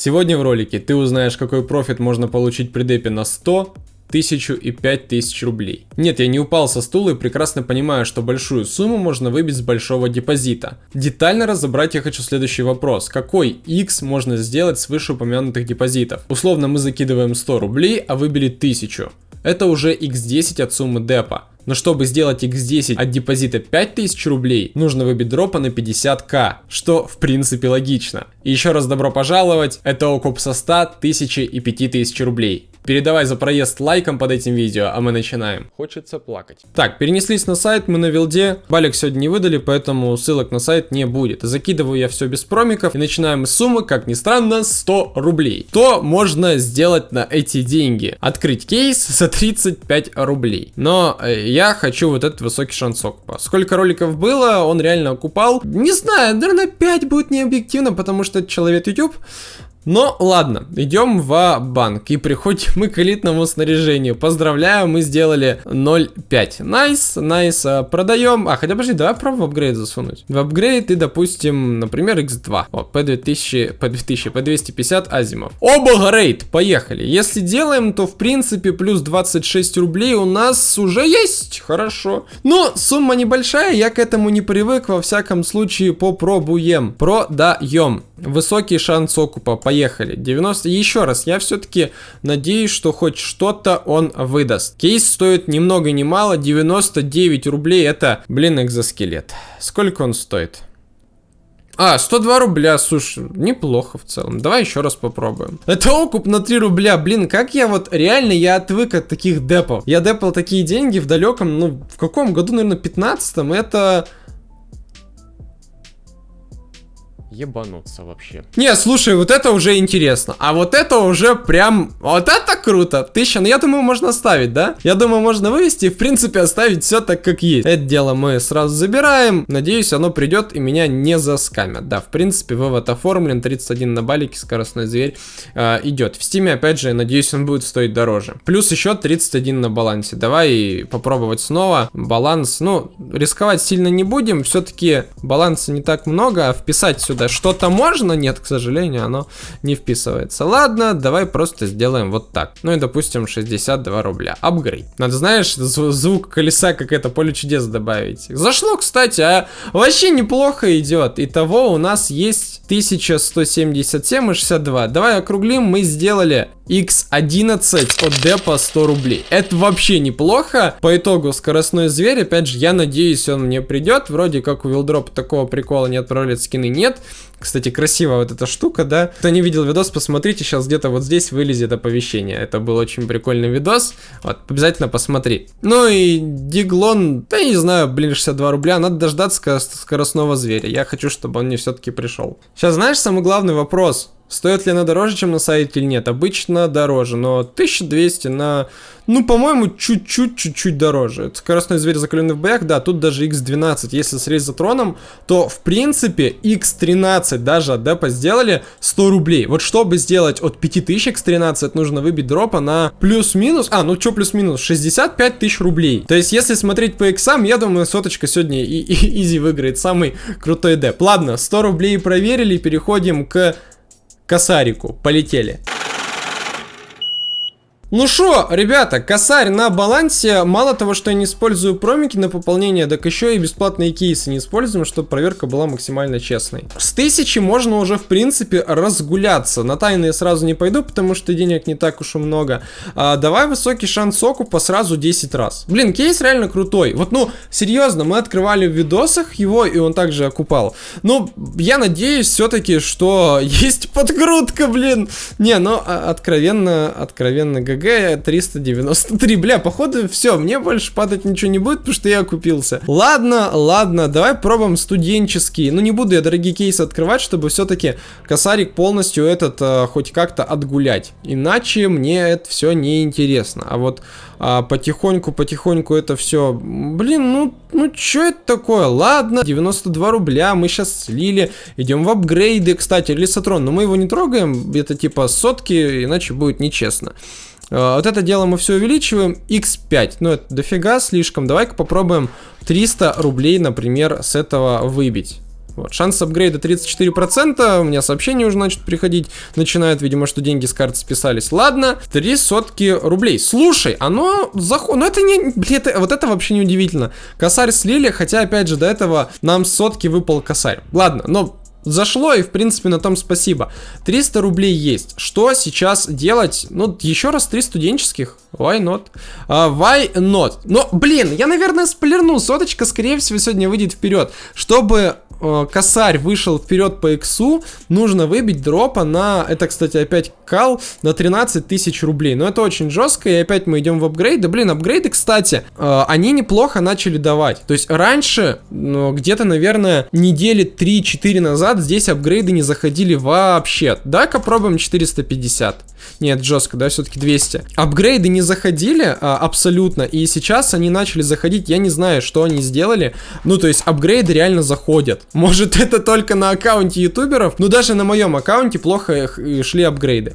Сегодня в ролике ты узнаешь, какой профит можно получить при депе на 100, тысячу и пять тысяч рублей. Нет, я не упал со стула и прекрасно понимаю, что большую сумму можно выбить с большого депозита. Детально разобрать я хочу следующий вопрос. Какой X можно сделать с вышеупомянутых депозитов? Условно мы закидываем 100 рублей, а выбили 1000. Это уже x10 от суммы депа. Но чтобы сделать x10 от депозита 5000 рублей, нужно выбить дропа на 50к, что в принципе логично. И еще раз добро пожаловать, это окуп со 100, 1000 и 5000 рублей. Передавай за проезд лайком под этим видео, а мы начинаем. Хочется плакать. Так, перенеслись на сайт, мы на вилде. Балик сегодня не выдали, поэтому ссылок на сайт не будет. Закидываю я все без промиков и начинаем с суммы, как ни странно, 100 рублей. То можно сделать на эти деньги? Открыть кейс за 35 рублей. Но э, я хочу вот этот высокий шансок. Сколько роликов было, он реально окупал. Не знаю, наверное 5 будет не объективно, потому что человек YouTube. Но ладно, идем в банк и приходим мы к элитному снаряжению. Поздравляю, мы сделали 0.5. Nice, nice, а, продаем. А, хотя подожди, давай пробуем в апгрейд засунуть. В апгрейд и, допустим, например, x2. О, P2000, P2000, P250 Asiimov. апгрейд, поехали. Если делаем, то в принципе плюс 26 рублей у нас уже есть. Хорошо. Но сумма небольшая, я к этому не привык. Во всяком случае, попробуем. Продаем. Высокий шанс окупа. Поехали поехали. 90. Еще раз, я все-таки надеюсь, что хоть что-то он выдаст. Кейс стоит ни много ни мало, 99 рублей. Это, блин, экзоскелет. Сколько он стоит? А, 102 рубля, слушай, неплохо в целом. Давай еще раз попробуем. Это окуп на 3 рубля, блин, как я вот, реально, я отвык от таких депов. Я депал такие деньги в далеком, ну, в каком году, наверное, 15-м, это ебануться вообще. Не, слушай, вот это уже интересно. А вот это уже прям... Вот это круто. Тысяча, ну я думаю, можно оставить, да? Я думаю, можно вывести и, в принципе, оставить все так, как есть. Это дело мы сразу забираем. Надеюсь, оно придет и меня не заскамят. Да, в принципе, вывод оформлен. 31 на балике, скоростной зверь э, идет. В стиме, опять же, надеюсь, он будет стоить дороже. Плюс еще 31 на балансе. Давай попробовать снова. Баланс, ну, рисковать сильно не будем. Все-таки баланса не так много. А вписать сюда что-то можно, нет, к сожалению, оно не вписывается. Ладно, давай просто сделаем вот так. Ну и допустим 62 рубля. Апгрейд. Надо, знаешь, звук колеса, как это поле чудес добавить. Зашло, кстати, а вообще неплохо идет. Итого у нас есть 1177 и 62. Давай округлим, мы сделали X11 от депа 100 рублей. Это вообще неплохо. По итогу скоростной зверь, опять же, я надеюсь, он мне придет. Вроде как у Вилдропа такого прикола не отправляют скины, нет. Кстати, красивая вот эта штука, да. Кто не видел видос, посмотрите, сейчас где-то вот здесь вылезет оповещение. Это был очень прикольный видос. Вот, обязательно посмотри. Ну и Диглон, да не знаю, блин, 62 рубля. Надо дождаться скоростного зверя. Я хочу, чтобы он мне все-таки пришел. Сейчас знаешь самый главный вопрос? Стоит ли она дороже, чем на сайте или нет? Обычно дороже, но 1200 на... Ну, по-моему, чуть-чуть, чуть-чуть дороже. Это скоростной зверь, закаленный в боях, да, тут даже x12. Если с резотроном, то, в принципе, x13 даже от депа сделали 100 рублей. Вот чтобы сделать от 5000 x13, нужно выбить дропа на плюс-минус... А, ну что плюс-минус? 65 тысяч рублей. То есть, если смотреть по иксам, я думаю, соточка сегодня и, и изи выиграет. Самый крутой деп. Ладно, 100 рублей проверили, переходим к косарику. Полетели. Ну что, ребята, косарь на балансе. Мало того, что я не использую промики на пополнение, так еще и бесплатные кейсы не используем, чтобы проверка была максимально честной. С тысячи можно уже, в принципе, разгуляться. На тайные сразу не пойду, потому что денег не так уж и много. А, давай высокий шанс окупа сразу 10 раз. Блин, кейс реально крутой. Вот, ну, серьезно, мы открывали в видосах его, и он также окупал. Ну, я надеюсь все-таки, что есть подкрутка, блин. Не, ну, а, откровенно, откровенно, ГГ 393. Бля, походу все, мне больше падать ничего не будет, потому что я купился. Ладно, ладно, давай пробуем студенческий. Ну не буду я дорогие кейсы открывать, чтобы все-таки косарик полностью этот э, хоть как-то отгулять. Иначе мне это все не интересно. А вот а, потихоньку, потихоньку это все. Блин, ну, ну что это такое? Ладно, 92 рубля, мы сейчас слили, идем в апгрейды. Кстати, Лисатрон, но мы его не трогаем, это типа сотки, иначе будет нечестно. Э, вот это дело мы все увеличиваем. x5. Ну, это дофига слишком. Давай-ка попробуем 300 рублей, например, с этого выбить. Вот. Шанс апгрейда 34%, у меня сообщения уже начнут приходить, начинают, видимо, что деньги с карты списались. Ладно, три сотки рублей. Слушай, оно заходит, ну это не, блин, это, вот это вообще не удивительно. Косарь слили, хотя, опять же, до этого нам сотки выпал косарь. Ладно, но зашло, и в принципе на том спасибо. 300 рублей есть. Что сейчас делать? Ну, еще раз 3 студенческих. Why not? Uh, why not? Но, блин, я, наверное, сплерну. Соточка, скорее всего, сегодня выйдет вперед. Чтобы э, косарь вышел вперед по иксу, нужно выбить дропа на, это, кстати, опять кал, на 13 тысяч рублей. Но это очень жестко, и опять мы идем в апгрейды. Блин, апгрейды, кстати, э, они неплохо начали давать. То есть раньше, ну, где-то, наверное, недели 3-4 назад здесь апгрейды не заходили вообще. Давай-ка пробуем 450. Нет, жестко, да, все-таки 200. Апгрейды не заходили а, абсолютно, и сейчас они начали заходить, я не знаю, что они сделали. Ну, то есть апгрейды реально заходят. Может, это только на аккаунте ютуберов, но даже на моем аккаунте плохо шли апгрейды.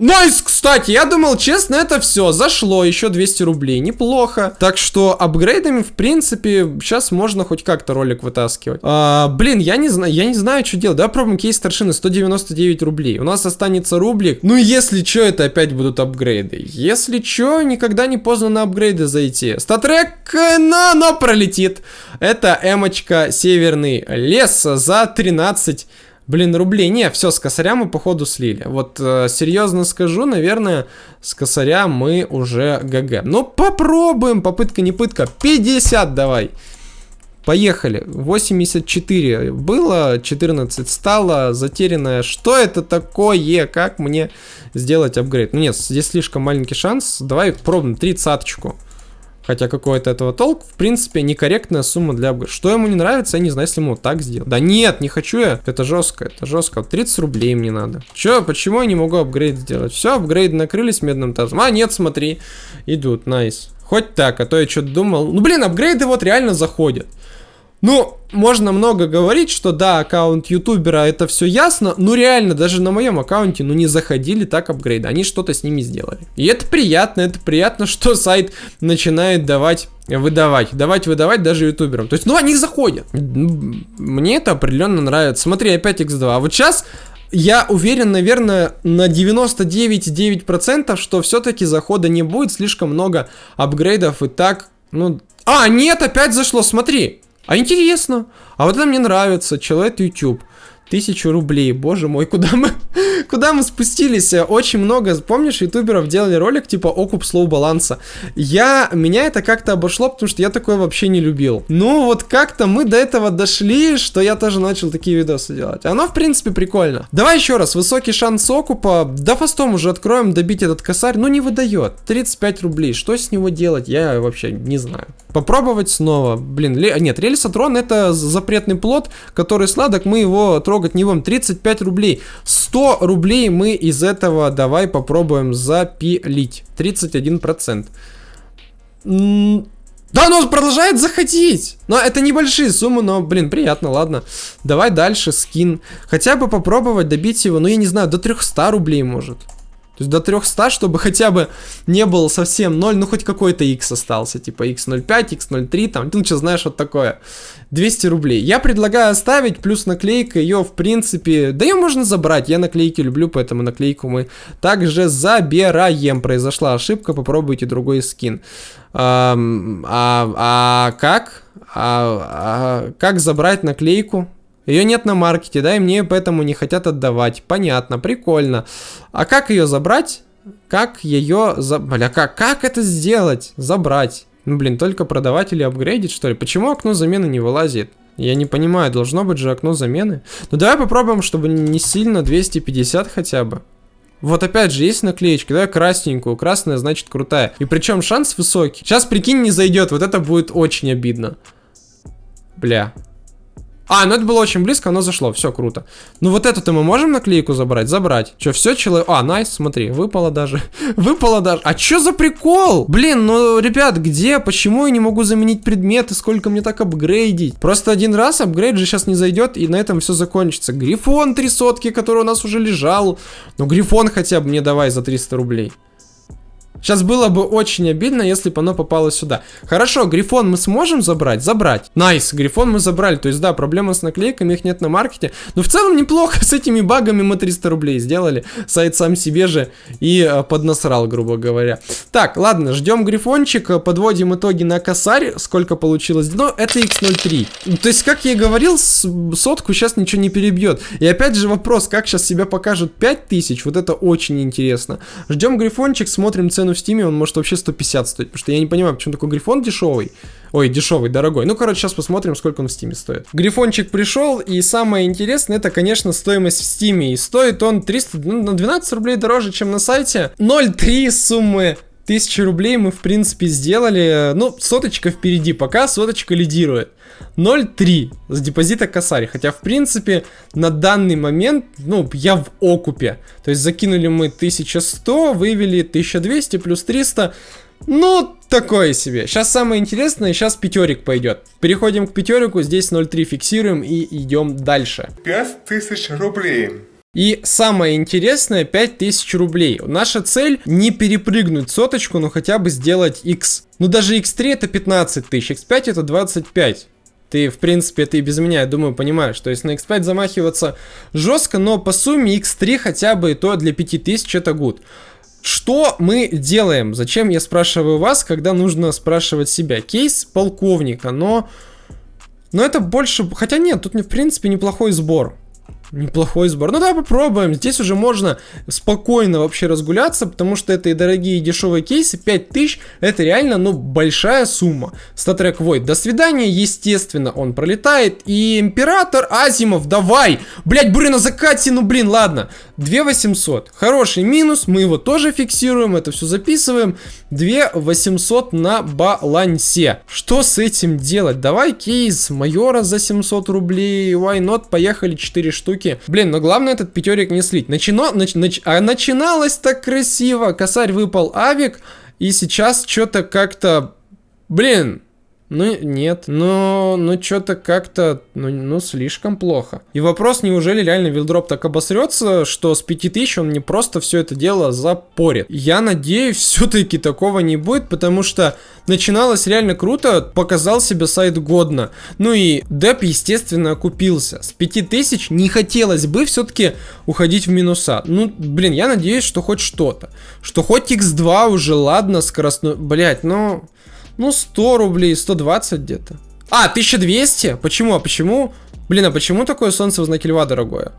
Nice, кстати, я думал, честно, это все. Зашло, еще 200 рублей. Неплохо. Так что апгрейдами, в принципе, сейчас можно хоть как-то ролик вытаскивать. А, блин, я не знаю, я не знаю, что делать. Давай пробуем кейс старшины, 199 рублей. У нас останется рублик. Ну, если что, это опять будут апгрейды. Если что, никогда не поздно на апгрейды зайти. StatTrak на, но пролетит. Это эмочка Северный лес за 13 Блин, рублей. Не, все, с косаря мы походу слили. Вот э, серьезно скажу, наверное, с косаря мы уже ГГ. Ну, попробуем. Попытка не пытка. 50 давай. Поехали. 84 было, 14 стало, затерянное. Что это такое? Как мне сделать апгрейд? Ну нет, здесь слишком маленький шанс. Давай пробуем тридцаточку. Хотя какой-то этого толк, в принципе, некорректная сумма для апгрейда. Что ему не нравится, я не знаю, если ему вот так сделать. Да нет, не хочу я. Это жестко, это жестко. 30 рублей мне надо. Че, почему я не могу апгрейд сделать? Все, апгрейды накрылись медным тазом. А, нет, смотри, идут, найс. Хоть так, а то я что-то думал. Ну, блин, апгрейды вот реально заходят. Ну, можно много говорить, что да, аккаунт ютубера это все ясно, но реально даже на моем аккаунте, ну не заходили так апгрейды, они что-то с ними сделали. И это приятно, это приятно, что сайт начинает давать выдавать, давать выдавать даже ютуберам. То есть, ну они заходят. Мне это определенно нравится. Смотри, опять x2. А вот сейчас я уверен, наверное, на 99,9%, что все-таки захода не будет, слишком много апгрейдов и так, ну... А, нет, опять зашло, смотри. А интересно. А вот это мне нравится. Человек YouTube. Тысячу рублей, боже мой, куда мы, куда мы спустились? Очень много, помнишь, ютуберов делали ролик типа окуп слоу баланса. Я, меня это как-то обошло, потому что я такое вообще не любил. Ну вот как-то мы до этого дошли, что я тоже начал такие видосы делать. Оно, в принципе, прикольно. Давай еще раз, высокий шанс окупа. Да фастом уже откроем, добить этот косарь, но не выдает. 35 рублей, что с него делать, я вообще не знаю. Попробовать снова. Блин, ле... нет, рельсотрон это запретный плод, который сладок, мы его трогать не будем. 35 рублей. 100 рублей мы из этого давай попробуем запилить. 31%. Да, оно продолжает заходить. Но это небольшие суммы, но, блин, приятно, ладно. Давай дальше, скин. Хотя бы попробовать добить его, ну, я не знаю, до 300 рублей может. То есть до 300, чтобы хотя бы не было совсем 0, ну хоть какой-то x остался, типа x05, x03, там, ну что знаешь, вот такое. 200 рублей. Я предлагаю оставить, плюс наклейка, ее в принципе, да ее можно забрать, я наклейки люблю, поэтому наклейку мы также забираем. Произошла ошибка, попробуйте другой скин. А, а, а как? А, а, как забрать наклейку? Ее нет на маркете, да, и мне поэтому не хотят отдавать. Понятно, прикольно. А как ее забрать? Как ее... За... Бля, как, как это сделать? Забрать. Ну, блин, только продавать или апгрейдить, что ли? Почему окно замены не вылазит? Я не понимаю, должно быть же окно замены. Ну, давай попробуем, чтобы не сильно 250 хотя бы. Вот опять же, есть наклеечка, давай красненькую. Красная значит крутая. И причем шанс высокий. Сейчас, прикинь, не зайдет. Вот это будет очень обидно. Бля. А, ну это было очень близко, оно зашло, все круто. Ну вот эту-то мы можем наклейку забрать? Забрать. Че, все, человек... А, найс, смотри, выпало даже. выпало даже. А что за прикол? Блин, ну, ребят, где? Почему я не могу заменить предметы? Сколько мне так апгрейдить? Просто один раз апгрейд же сейчас не зайдет, и на этом все закончится. Грифон три сотки, который у нас уже лежал. Ну, грифон хотя бы мне давай за 300 рублей. Сейчас было бы очень обидно, если бы оно попало сюда. Хорошо, грифон мы сможем забрать? Забрать. Nice, грифон мы забрали. То есть, да, проблема с наклейками, их нет на маркете. Но в целом неплохо с этими багами мы 300 рублей сделали. Сайт сам себе же и э, поднасрал, грубо говоря. Так, ладно, ждем грифончик, подводим итоги на косарь. Сколько получилось? Ну, это x03. То есть, как я и говорил, сотку сейчас ничего не перебьет. И опять же вопрос, как сейчас себя покажут 5000, вот это очень интересно. Ждем грифончик, смотрим цену цену в стиме, он может вообще 150 стоить. Потому что я не понимаю, почему такой грифон дешевый. Ой, дешевый, дорогой. Ну, короче, сейчас посмотрим, сколько он в стиме стоит. Грифончик пришел, и самое интересное, это, конечно, стоимость в стиме. И стоит он 300, ну, на 12 рублей дороже, чем на сайте. 0,3 суммы 1000 рублей мы, в принципе, сделали. Ну, соточка впереди, пока соточка лидирует. 0,3 с депозита косарь. Хотя, в принципе, на данный момент, ну, я в окупе. То есть, закинули мы 1100, вывели 1200 плюс 300. Ну, такое себе. Сейчас самое интересное, сейчас пятерик пойдет. Переходим к пятерику, здесь 0,3 фиксируем и идем дальше. 5000 рублей. И самое интересное, 5000 рублей. Наша цель не перепрыгнуть соточку, но хотя бы сделать x. Ну даже x3 это 15 тысяч, x5 это 25. Ты, в принципе, и без меня, я думаю, понимаешь. То есть на x5 замахиваться жестко, но по сумме x3 хотя бы то для 5000 это гуд. Что мы делаем? Зачем я спрашиваю вас, когда нужно спрашивать себя? Кейс полковника, но... Но это больше... Хотя нет, тут, в принципе, неплохой сбор. Неплохой сбор. Ну да, попробуем. Здесь уже можно спокойно вообще разгуляться, потому что это и дорогие, и дешевые кейсы. 5000 это реально, ну, большая сумма. Статрек Void. До свидания, естественно, он пролетает. И Император Азимов, давай! Блять, буря на закате, ну блин, ладно. 2800. Хороший минус, мы его тоже фиксируем, это все записываем. 2800 на балансе. Что с этим делать? Давай кейс майора за 700 рублей. Why not? Поехали 4 штуки штуки. Блин, но главное этот пятерик не слить. Начино, нач, нач, а начиналось так красиво. Косарь выпал авик, и сейчас что-то как-то... Блин, ну, нет. Но, ну, что-то как-то, ну, ну, слишком плохо. И вопрос, неужели реально вилдроп так обосрется, что с 5000 он не просто все это дело запорит. Я надеюсь, все-таки такого не будет, потому что начиналось реально круто, показал себе сайт годно. Ну и деп, естественно, окупился. С 5000 не хотелось бы все-таки уходить в минуса. Ну, блин, я надеюсь, что хоть что-то. Что хоть x2 уже, ладно, скоростной... Блять, ну... Ну, 100 рублей, 120 где-то. А, 1200? Почему? А почему? Блин, а почему такое солнце в знаке льва дорогое?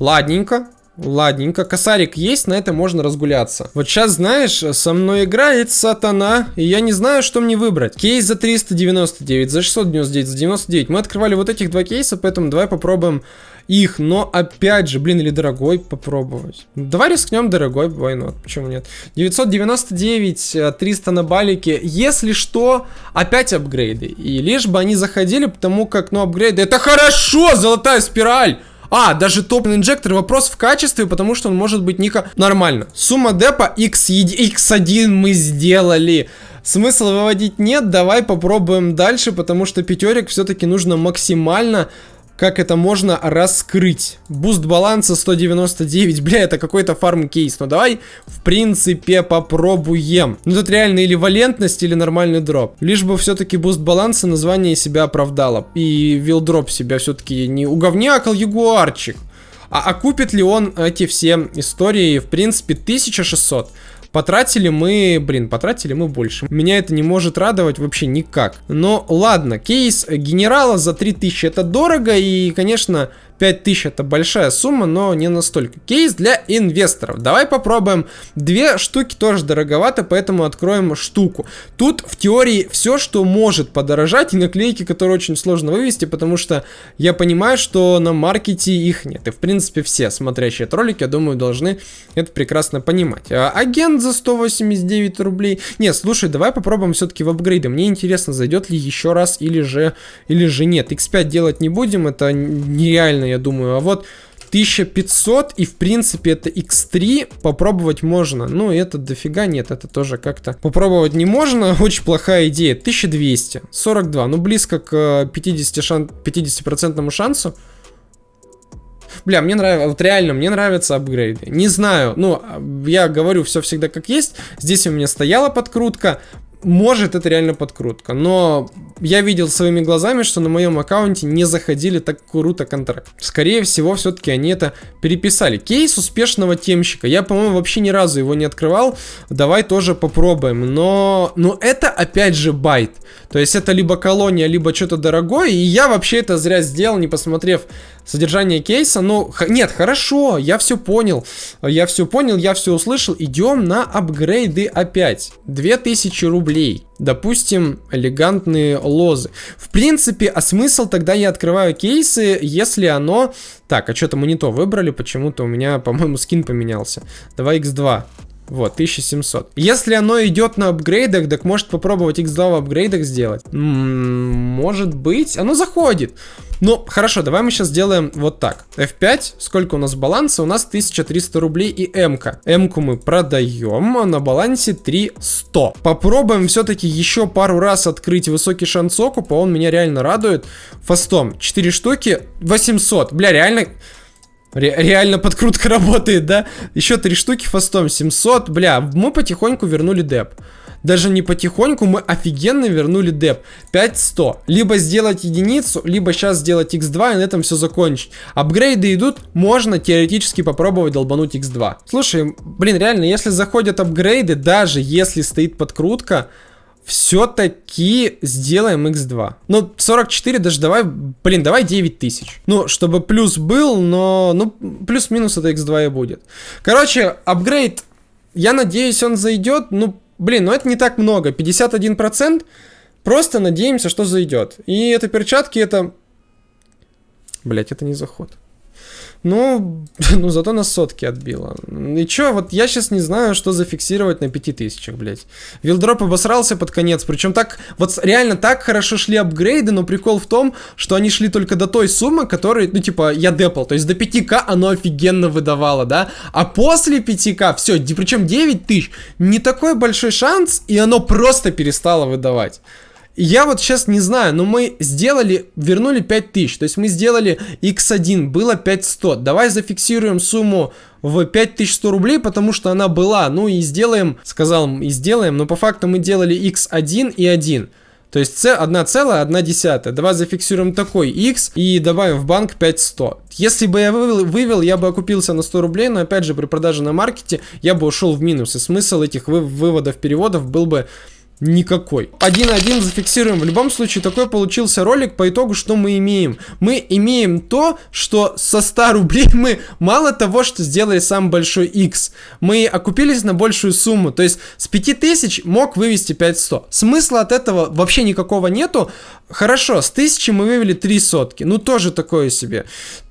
Ладненько. Ладненько, косарик есть, на это можно разгуляться. Вот сейчас, знаешь, со мной играет сатана, и я не знаю, что мне выбрать. Кейс за 399, за 699, за 99. Мы открывали вот этих два кейса, поэтому давай попробуем их, но опять же, блин, или дорогой попробовать. Давай рискнем дорогой, why not, почему нет? 999, 300 э, на балике, если что, опять апгрейды. И лишь бы они заходили, потому как, ну, апгрейды, это хорошо, золотая спираль! А, даже топ инжектор вопрос в качестве, потому что он может быть ника нормально. Сумма депа x, x1 мы сделали. Смысла выводить нет, давай попробуем дальше, потому что пятерик все-таки нужно максимально как это можно раскрыть. Буст баланса 199, бля, это какой-то фарм кейс. Но давай, в принципе, попробуем. Ну тут реально или валентность, или нормальный дроп. Лишь бы все-таки буст баланса название себя оправдало. И WildDrop себя все-таки не уговнякал ягуарчик. А окупит ли он эти все истории? В принципе, 1600. Потратили мы, блин, потратили мы больше. Меня это не может радовать вообще никак. Но ладно, кейс генерала за 3000 это дорого и, конечно, 5000 это большая сумма, но не настолько. Кейс для инвесторов. Давай попробуем. Две штуки тоже дороговато, поэтому откроем штуку. Тут в теории все, что может подорожать, и наклейки, которые очень сложно вывести, потому что я понимаю, что на маркете их нет. И в принципе все смотрящие этот ролик, я думаю, должны это прекрасно понимать. А, агент за 189 рублей. Нет, слушай, давай попробуем все-таки в апгрейды. Мне интересно, зайдет ли еще раз или же, или же нет. X5 делать не будем, это нереально нормально, я думаю. А вот 1500 и в принципе это x3 попробовать можно. Ну это дофига нет, это тоже как-то попробовать не можно. Очень плохая идея. 1200, 42, ну близко к 50, шан 50 шансу. Бля, мне нравится, вот реально, мне нравятся апгрейды. Не знаю, ну, я говорю все всегда как есть. Здесь у меня стояла подкрутка, может, это реально подкрутка, но я видел своими глазами, что на моем аккаунте не заходили так круто контракт. Скорее всего, все-таки они это переписали. Кейс успешного темщика. Я, по-моему, вообще ни разу его не открывал. Давай тоже попробуем. Но, но это опять же байт. То есть это либо колония, либо что-то дорогое. И я вообще это зря сделал, не посмотрев содержание кейса. Ну, нет, хорошо, я все понял. Я все понял, я все услышал. Идем на апгрейды опять. 2000 рублей. Допустим, элегантные лозы. В принципе, а смысл тогда я открываю кейсы, если оно... Так, а что-то мы не то выбрали, почему-то у меня, по-моему, скин поменялся. Давай x2. Вот, 1700. Если оно идет на апгрейдах, так может попробовать X2 в апгрейдах сделать? Может быть. Оно заходит. Ну, хорошо, давай мы сейчас сделаем вот так. F5, сколько у нас баланса? У нас 1300 рублей и М-ка. М-ку мы продаем, а на балансе 3100. Попробуем все-таки еще пару раз открыть высокий шанс окупа, он меня реально радует. Фастом, 4 штуки, 800. Бля, реально... Ре реально подкрутка работает, да? Еще три штуки фастом 700. Бля, мы потихоньку вернули деп. Даже не потихоньку, мы офигенно вернули деп. 5100. Либо сделать единицу, либо сейчас сделать x2 и на этом все закончить. Апгрейды идут, можно теоретически попробовать долбануть x2. Слушай, блин, реально, если заходят апгрейды, даже если стоит подкрутка, все-таки сделаем x2. Ну, 44 даже давай, блин, давай 9000. Ну, чтобы плюс был, но, ну, плюс-минус это x2 и будет. Короче, апгрейд, я надеюсь, он зайдет, ну, блин, ну это не так много, 51%. Просто надеемся, что зайдет. И это перчатки, это... Блять, это не заход. Ну, ну зато на сотки отбило. И чё, вот я сейчас не знаю, что зафиксировать на 5000, блядь. Вилдроп обосрался под конец, причем так, вот реально так хорошо шли апгрейды, но прикол в том, что они шли только до той суммы, которой, ну типа, я депал, то есть до 5к оно офигенно выдавало, да, а после 5к, все, причем 9000, не такой большой шанс, и оно просто перестало выдавать. Я вот сейчас не знаю, но мы сделали, вернули 5000, то есть мы сделали x1, было 5100. Давай зафиксируем сумму в 5100 рублей, потому что она была, ну и сделаем, сказал, и сделаем, но по факту мы делали x1 и 1. То есть 1,1. Давай зафиксируем такой x и добавим в банк 5100. Если бы я вывел, вывел, я бы окупился на 100 рублей, но опять же при продаже на маркете я бы ушел в минус. И смысл этих вы, выводов, переводов был бы никакой. 1-1 зафиксируем. В любом случае, такой получился ролик. По итогу, что мы имеем? Мы имеем то, что со 100 рублей мы мало того, что сделали самый большой X, мы окупились на большую сумму. То есть с 5000 мог вывести 5100. Смысла от этого вообще никакого нету. Хорошо, с 1000 мы вывели 3 сотки. Ну, тоже такое себе.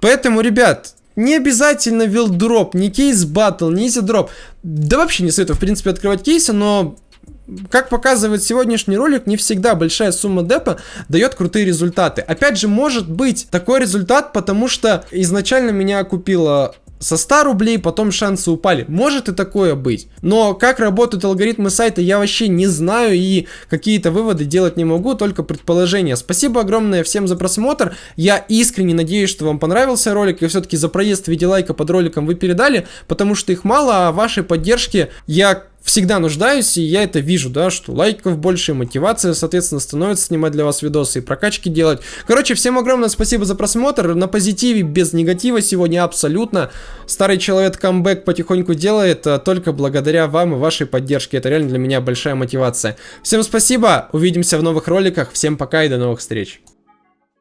Поэтому, ребят, не обязательно вилдроп, не кейс батл, не изи дроп. Да вообще не советую, в принципе, открывать кейсы, но как показывает сегодняшний ролик, не всегда большая сумма депа дает крутые результаты. Опять же, может быть такой результат, потому что изначально меня купила со 100 рублей, потом шансы упали. Может и такое быть. Но как работают алгоритмы сайта, я вообще не знаю и какие-то выводы делать не могу, только предположения. Спасибо огромное всем за просмотр. Я искренне надеюсь, что вам понравился ролик и все-таки за проезд в виде лайка под роликом вы передали, потому что их мало, а вашей поддержки я всегда нуждаюсь, и я это вижу, да, что лайков больше, мотивация, соответственно, становится снимать для вас видосы и прокачки делать. Короче, всем огромное спасибо за просмотр, на позитиве, без негатива сегодня абсолютно. Старый человек камбэк потихоньку делает, а только благодаря вам и вашей поддержке, это реально для меня большая мотивация. Всем спасибо, увидимся в новых роликах, всем пока и до новых встреч.